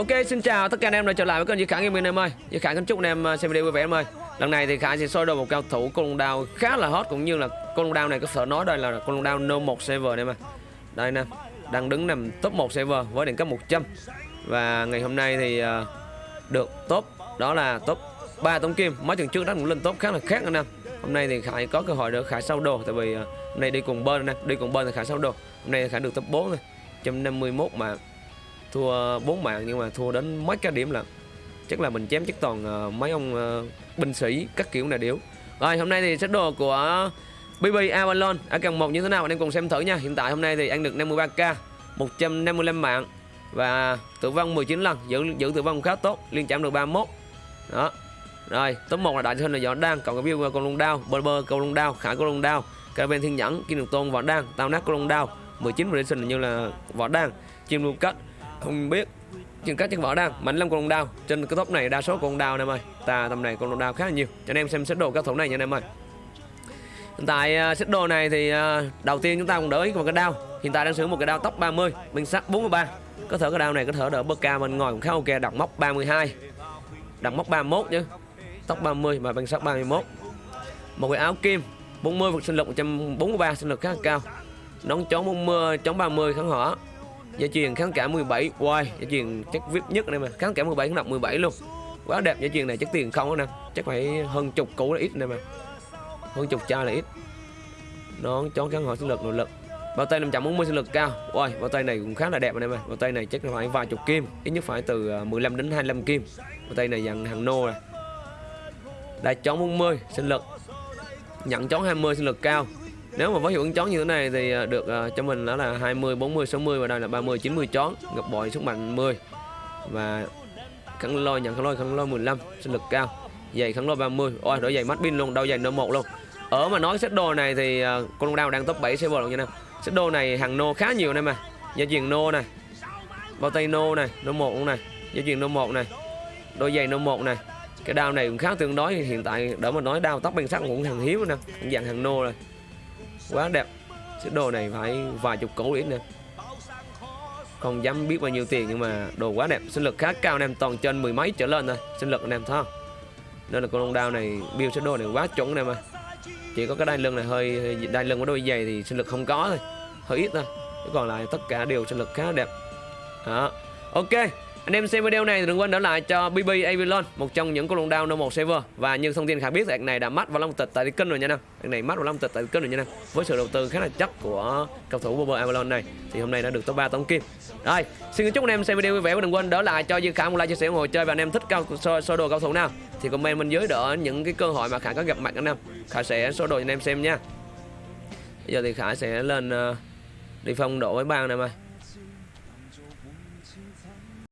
Ok, xin chào tất cả anh em đã trở lại với kênh Duy Khải Gaming em ơi. Duy Khải kính chúc anh em uh, xem video vui vẻ em ơi. Lần này thì Khải sẽ soi đồ một cao thủ Côn Đao khá là hot cũng như là Côn Đao này có thể nói đây là Côn Đao No 1 server này mà. Đây nè, đang đứng nằm top 1 server với đẳng cấp 100. Và ngày hôm nay thì uh, được top đó là top 3 tống kim. Mấy tuần trước đó cũng lên top khá là khác anh em. Hôm nay thì Khải có cơ hội để Khải sau đồ tại vì uh, hôm nay đi cùng bên nè, đi cùng bên thì Khải sau đồ. Hôm nay Khải được top 4 rồi. 151 mà thua bốn mạng nhưng mà thua đến mấy cái điểm là chắc là mình chém chắc toàn uh, mấy ông uh, binh sĩ các kiểu này điếu rồi hôm nay thì set đồ của BB Avalon ở cần một như thế nào? Anh em cùng xem thử nha. Hiện tại hôm nay thì ăn được 53k 155 mạng và tử vong 19 lần giữ giữ tử vong khá tốt liên chạm được 31 đó. Rồi top 1 là đại thân là võ đan còn cái view con lông đao bơ bơ con lông đao khải con lông đao Caravan thiên nhẫn kim được tôn võ đan tao nát con lông đao 19 prediction như là võ đan chim lưu cách không biết. Chừng các chân võ đang, mạnh lắm con đao. Trên cái top này, đa số con đao, anh em ơi. Ta tầm này con đao khá là nhiều. Cho anh em xem xét đồ các thủ này nha, anh em ơi. Hiện tại à, xét đồ này thì à, đầu tiên chúng ta cũng đỡ ý một cái đao. Hiện tại đang sử dụng một cái đao tóc 30 mình sắt 43 có thể cái đao này có thể đỡ bơ ca bên ngoài cũng khá ok. Đặt móc 32 đặt móc 31 chứ tóc 30 và bằng sắt 31 một cái áo kim 40 vật sinh lực 143 sinh lực khá là cao. Nón chống 40 chống 30 kháng hỏa. Gia truyền kháng cả 17 Wow Gia truyền chắc VIP nhất này mà. Kháng cả 17 kháng đọc 17 luôn. Quá đẹp gia truyền này chắc tiền không nè. Chắc phải hơn chục củ là ít này mà. Hơn chục chai là ít. Nón chón kháng hỏi sinh lực nội lực. Bao tay 540 sinh lực cao. Wow bao tay này cũng khá là đẹp anh em ơi Bao tay này chắc là phải vài chục kim. Ít nhất phải từ à, 15 đến 25 kim. Bao tay này dàn hàng nô này Đại chón 40 sinh lực. Nhận chón 20 sinh lực cao nếu mà với hiệu ứng chón như thế này thì à, được uh, cho mình đó là 20, 40, 60 và đây là 30, 90 chón. Gặp bội sức mạnh 10 và khăn lôi nhận khăn lôi khăn lôi 15 sinh lực cao. Giày khăn lôi 30 ôi đổi giày mắt pin luôn đâu giày nơ 1 luôn. Ở mà nói set đồ này thì uh, con đao đang top 7 server luôn nha em set đồ này hàng nô khá nhiều này mà. Gia truyền nô này bao tay nô này nô 1 luôn này. Gia truyền nô 1 này đôi giày nô 1 này. Cái đao này cũng khá tương đối hiện tại đỡ mà nói đao tóc bên sắc cũng hàng hiếm nè. Cũng dạng hàng nô rồi quá đẹp. Chiếc đồ này phải vài chục củ ít nè không dám biết bao nhiêu tiền, nhưng mà đồ quá đẹp. Sinh lực khá cao anh em toàn trên mười mấy trở lên thôi. Sinh lực anh em thấy không? Nên là con long đao này, build chiếc đồ này quá chuẩn này mà chỉ có cái đai lưng này hơi đai lưng của đôi giày thì sinh lực không có thôi. Hơi ít thôi. Chứ còn lại tất cả đều sinh lực khá đẹp. Đó. Ok anh em xem video này thì đừng quên để lại cho BB Avalon một trong những con lồng đao No 1 server và như thông tin khả biết thì này đã mắt vào long tịch tại kênh rồi nha anh em. này mắt vào long tịch tại kênh rồi nha anh em. Với sự đầu tư khá là chắc của cầu thủ BB Avalon này thì hôm nay đã được top 3 tổng kim. Rồi, xin chúc anh em xem video vui vẻ và đừng quên đỡ lại cho Dương Khả một like chia sẻ ủng hộ chơi và anh em thích cao sơ, sơ đồ cầu thủ nào thì comment bên dưới đỡ những cái cơ hội mà Khả có gặp mặt anh em. Khả sẽ số đồ cho anh em xem nha. Bây giờ thì Khả sẽ lên uh, đi phong độ với bang này mà.